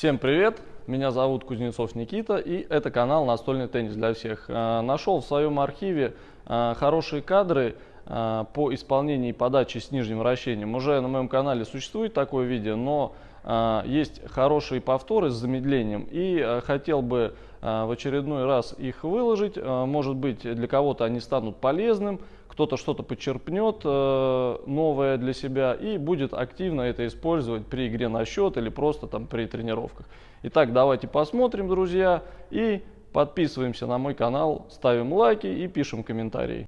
Всем привет! Меня зовут Кузнецов Никита и это канал Настольный теннис для всех. А, нашел в своем архиве а, хорошие кадры а, по исполнению и подаче с нижним вращением. Уже на моем канале существует такое видео, но есть хорошие повторы с замедлением и хотел бы в очередной раз их выложить. Может быть для кого-то они станут полезным, кто-то что-то подчерпнет э, новое для себя и будет активно это использовать при игре на счет или просто там при тренировках. Итак, давайте посмотрим, друзья, и подписываемся на мой канал, ставим лайки и пишем комментарии.